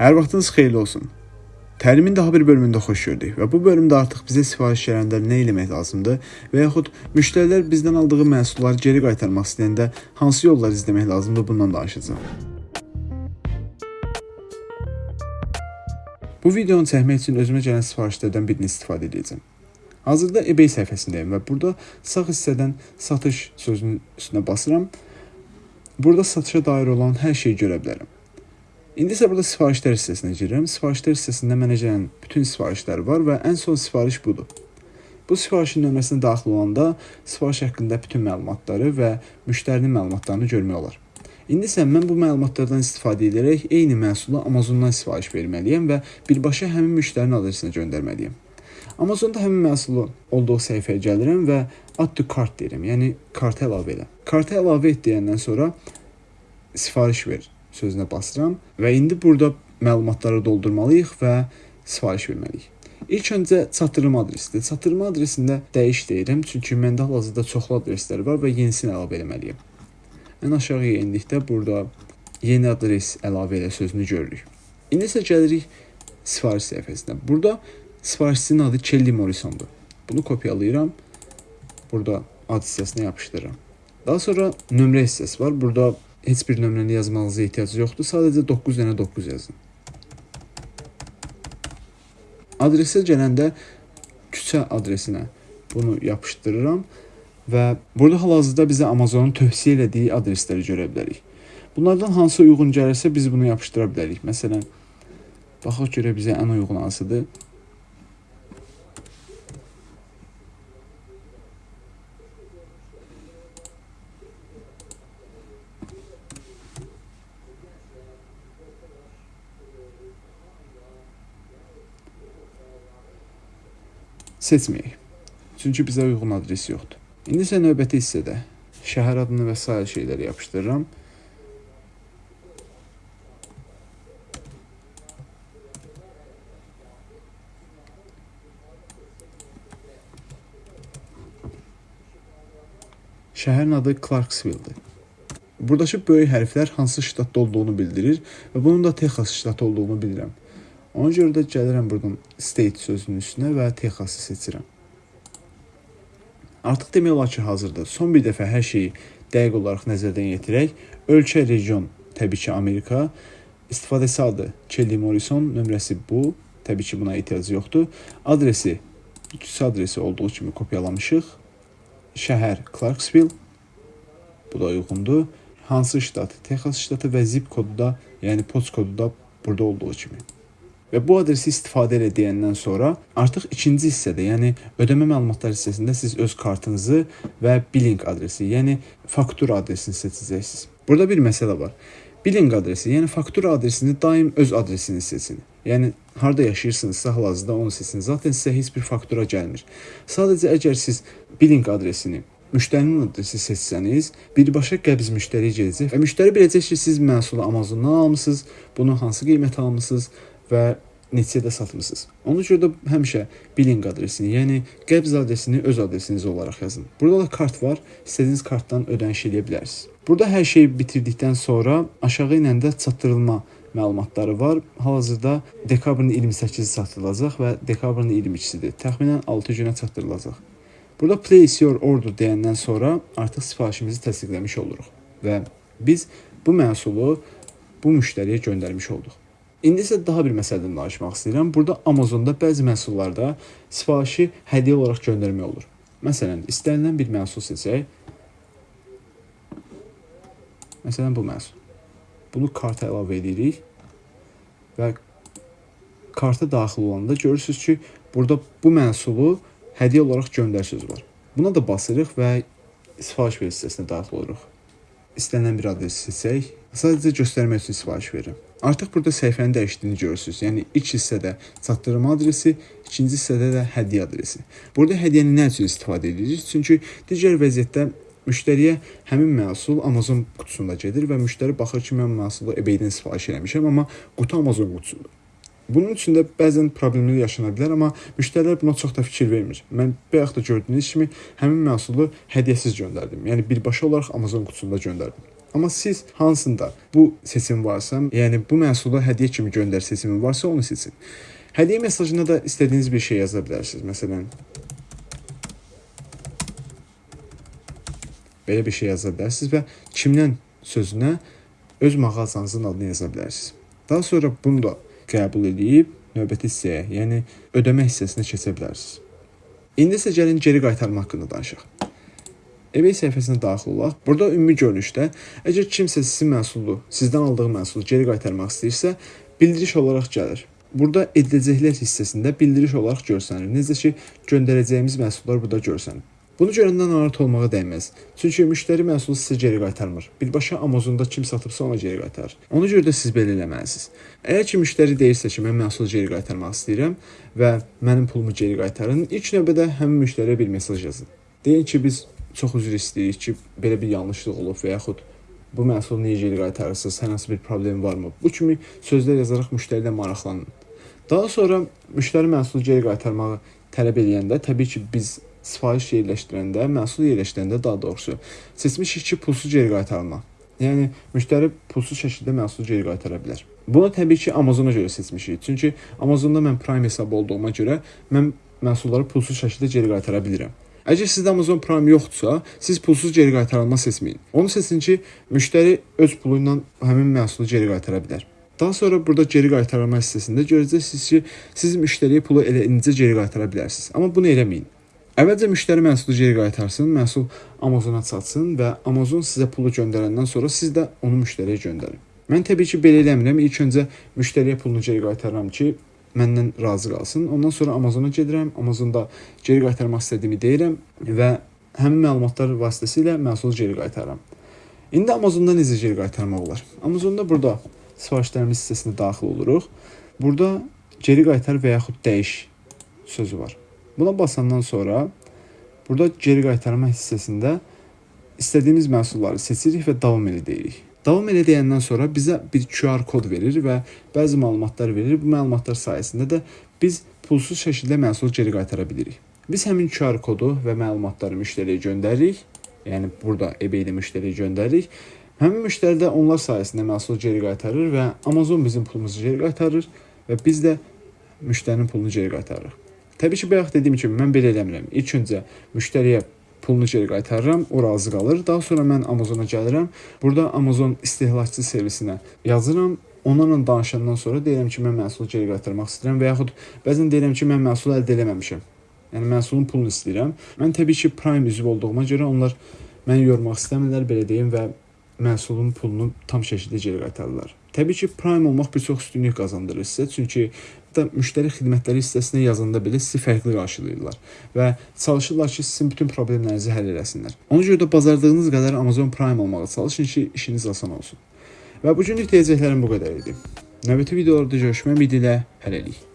Hər vaxtınız xeyirli olsun. Təlimin daha bir bölümündə xoş gördük və bu bölümdə artıq bizə sifariş gələndə nə etmək lazımdır və yaxud müştərilər bizdən aldığı məhsulları geri qaytarmaq istəyəndə hansı yollar izləmək lazımdır bundan danışacağam. Bu videonu çəkmək üçün özümə gələn sifarişlərdən birini istifadə edəcəm. Hazırda eBay səhifəsindəyəm və burada sağ hissədən satış sözünün üstünə basıram. Burada satışa dair olan hər şeyi görə bilərəm. İndi isə burada sifarişlər hissəsinə girirəm. Sifarişlər hissəsində mənə gələn bütün sifarişlər var və ən son sifariş budur. Bu sifarişin nömrəsinə daxil olanda sifariş haqqında bütün məlumatları və müştərinin məlumatlarını görmək olar. İndi isə mən bu məlumatlardan istifadə edərək eyni məhsulu Amazondan sifariş verməliyəm və birbaşa həmin müştərinin adresinə göndərməliyəm. Amazonda həmin məhsulu olduğu səhifəyə gəlirəm və add to cart deyirəm. Yəni karta əlavə elə. Karta əlavə et deyəndən sonra sifariş ver sözünə basıram və indi burada məlumatları doldurmalıyıq və sifariş verməliyik. İlk öncə çatdırma adresidir. Çatdırma adresində dəyiş deyirəm, çünki məndə hal-hazırda çoxlu adreslər var və yenisini əlavə etməliyəm. Ən aşağıya endikdə burada yeni adres əlavə elə sözünü görürük. İndi isə gəlirik sifariş səhifəsinə. Burada sifarişçinin adı Kelly Morrisondur. Bunu kopyalayıram. Burada ad hissəsinə yapışdırıram. Daha sonra nömrə hissəsi var. Burada heç bir nömrəni yazmağınıza ehtiyac yoxdur. Sadəcə 9 dənə 9 yazın. Adresə gələndə küçə adresinə bunu yapışdırıram və burada hal-hazırda bizə Amazonun tövsiyə elədiyi adresləri görə bilərik. Bunlardan hansı uyğun gəlirsə biz bunu yapışdıra bilərik. Məsələn, baxaq görə bizə ən uyğun hansıdır? Seçməyək. Çünki bizə uyğun adres yoxdur. İndi isə növbəti hissədə şəhər adını və sair şeyləri yapışdırıram. Şəhərin adı Clarksville-dir. Buradakı böyük hərflər hansı ştatda olduğunu bildirir və bunun da Texas ştatı olduğunu bilirəm. Ona görə də gəlirəm buradan state sözünün üstünə və Texas-ı seçirəm. Artıq demək olar ki, hazırda son bir dəfə hər şeyi dəqiq olaraq nəzərdən yetirək. Ölkə, region, təbii ki, Amerika, istifadəçi adı Kelly Morrison, nömrəsi bu. Təbii ki, buna ehtiyac yoxdur. Adresi küçə adresi olduğu kimi kopyalamışıq. Şəhər Clarksville. Bu da uyğundur. Hansı ştat? Texas ştatı və zip kodu da, yəni post kodu da burada olduğu kimi. Və bu adresi istifadə elə deyəndən sonra artıq ikinci hissədə, yəni ödəmə məlumatları hissəsində siz öz kartınızı və billing adresi, yəni faktura adresini seçəcəksiniz. Burada bir məsələ var. Billing adresi, yəni faktura adresini daim öz adresini seçin. Yəni harda yaşayırsınızsa hal-hazırda onu seçin. Zaten sizə heç bir faktura gəlmir. Sadəcə əgər siz billing adresini müştərinin adresi seçsəniz, birbaşa qəbz müştəriyə gedəcək və müştəri biləcək ki, siz məhsulu Amazondan almısınız, bunu hansı qiymətə almısınız və neçədə satmısınız. Ona görə də həmişə billing adresini, yəni qəbz adresini öz adresiniz olaraq yazın. Burada da kart var. İstədiyiniz kartdan ödəniş edə bilərsiniz. Burada hər şeyi bitirdikdən sonra aşağı inəndə çatdırılma məlumatları var. Hal-hazırda dekabrın 28-i çatdırılacaq və dekabrın 22-sidir. Təxminən 6 günə çatdırılacaq. Burada place your order deyəndən sonra artıq sifarişimizi təsdiqləmiş oluruq və biz bu məhsulu bu müştəriyə göndərmiş olduq. İndi isə daha bir məsələdən danışmaq istəyirəm. Burada Amazonda bəzi məhsullarda sifarişi hədiyyə olaraq göndərmək olur. Məsələn, istənilən bir məhsul seçək. Məsələn, bu məhsul. Bunu karta əlavə edirik və karta daxil olanda görürsüz ki, burada bu məhsulu hədiyyə olaraq göndər sözü var. Buna da basırıq və sifariş ver hissəsinə daxil oluruq. İstənilən bir adres seçək. Sadəcə göstərmək üçün sifariş verirəm. Artıq burada səhifənin dəyişdiyini görürsüz. Yəni ilk hissədə çatdırma adresi, ikinci hissədə də hədiyyə adresi. Burada hədiyyəni nə üçün istifadə edirik? Çünki digər vəziyyətdə müştəriyə həmin məhsul Amazon qutusunda gedir və müştəri baxır ki, mən məhsulu eBay-dən sifariş eləmişəm, amma qutu Amazon qutusudur. Bunun üçün də bəzən problemlər yaşana bilər, amma müştərilər buna çox da fikir vermir. Mən bayaq da gördüyünüz kimi həmin məhsulu hədiyyəsiz göndərdim. Yəni birbaşa olaraq Amazon qutusunda göndərdim. Amma siz hansında bu seçim varsa, yəni bu məhsulu hədiyyə kimi göndər seçimi varsa onu seçin. Hədiyyə mesajına da istədiyiniz bir şey yaza bilərsiniz. Məsələn, belə bir şey yaza bilərsiniz və kimdən sözünə öz mağazanızın adını yaza bilərsiniz. Daha sonra bunu da qəbul edib növbəti hissəyə, yəni ödəmə hissəsinə keçə bilərsiniz. İndi isə gəlin geri qaytarma haqqında danışaq. eBay səhifəsinə daxil olaq. Burada ümumi görünüşdə əgər kimsə sizin məhsulu, sizdən aldığı məhsulu geri qaytarmaq istəyirsə, bildiriş olaraq gəlir. Burada ediləcəklər hissəsində bildiriş olaraq görsənir. Necə ki, göndərəcəyimiz məhsullar burada görsənir. Bunu görəndə narahat olmağa dəyməz. Çünki müştəri məhsulu sizə geri qaytarmır. Birbaşa Amazonda kim satıbsa ona geri qaytarır. Ona görə də siz belə eləməlisiniz. Əgər ki müştəri deyirsə ki, mən məhsulu geri qaytarmaq istəyirəm və mənim pulumu geri qaytarın, ilk növbədə həmin müştəriyə bir mesaj yazın. Deyin ki, biz çox üzr istəyirik ki, belə bir yanlışlıq olub və yaxud bu məhsulu niyə geri qaytarırsınız? Hər hansı bir problem varmı? Bu kimi sözlər yazaraq müştərilə maraqlanın. Daha sonra müştəri məhsulu geri qaytarmağı tələb edəndə təbii ki, biz sifariş yerləşdirəndə, məhsul yerləşdirəndə daha doğrusu seçmişik ki, pulsuz geri qaytarma. Yəni müştəri pulsuz şəkildə məhsulu geri qaytara bilər. Bunu təbii ki, Amazona görə seçmişik. Çünki Amazonda mən Prime hesabı olduğuma görə mən məhsulları pulsuz şəkildə geri qaytara bilirəm. Əgər sizdə Amazon Prime yoxdursa, siz pulsuz geri qaytarılma seçməyin. Onu seçin ki, müştəri öz pulu ilə həmin məhsulu geri qaytara bilər. Daha sonra burada geri qaytarma hissəsində görəcəksiniz ki, siz müştəriyə pulu elə indicə geri qaytara bilərsiniz. Amma bunu eləməyin. Əvvəlcə müştəri məhsulu geri qaytarsın, məhsul Amazona çatsın və Amazon sizə pulu göndərəndən sonra siz də onu müştəriyə göndərin. Mən təbii ki, belə eləmirəm. İlk öncə müştəriyə pulunu geri qaytarıram ki, məndən razı qalsın. Ondan sonra Amazona gedirəm. Amazonda geri qaytarmaq istədiyimi deyirəm və həmin məlumatlar vasitəsilə məhsulu geri qaytarıram. İndi Amazonda necə geri qaytarmaq olar? Amazonda burada sifarişlərimiz hissəsinə daxil oluruq. Burada geri qaytar və yaxud dəyiş sözü var. Buna basandan sonra burada geri qaytarma hissəsində istədiyimiz məhsulları seçirik və davam elə deyirik. Davam elə deyəndən sonra bizə bir QR kod verir və bəzi məlumatlar verir. Bu məlumatlar sayəsində də biz pulsuz şəkildə məhsulu geri qaytara bilirik. Biz həmin QR kodu və məlumatları müştəriyə göndəririk. Yəni burada eBay-də müştəriyə göndəririk. Həmin müştəri də onlar sayəsində məhsulu geri qaytarır və Amazon bizim pulumuzu geri qaytarır və biz də müştərinin pulunu geri qaytarırıq. Təbii ki, bayaq dediyim kimi mən belə eləmirəm. İlk öncə müştəriyə pulunu geri qaytarıram, o razı qalır. Daha sonra mən Amazona gəlirəm. Burada Amazon istehlakçı servisinə yazıram. Onlarla danışandan sonra deyirəm ki, mən məhsulu geri qaytarmaq istəyirəm və yaxud bəzən deyirəm ki, mən məhsulu əldə eləməmişəm. Yəni məhsulun pulunu istəyirəm. Mən təbii ki, Prime üzv olduğuma görə onlar məni yormaq istəmirlər, belə deyim və məhsulun pulunu tam şəkildə geri qaytarırlar. Təbii ki, Prime olmaq bir çox üstünlük qazandırır sizə, çünki da müştəri xidmətləri hissəsinə yazanda belə sizi fərqli qarşılayırlar və çalışırlar ki, sizin bütün problemlərinizi həll eləsinlər. Ona görə də bacardığınız qədər Amazon Prime olmağa çalışın ki, işiniz asan olsun. Və bu günlük deyəcəklərim bu qədər idi. Növbəti videolarda görüşmək ümidi ilə hələlik.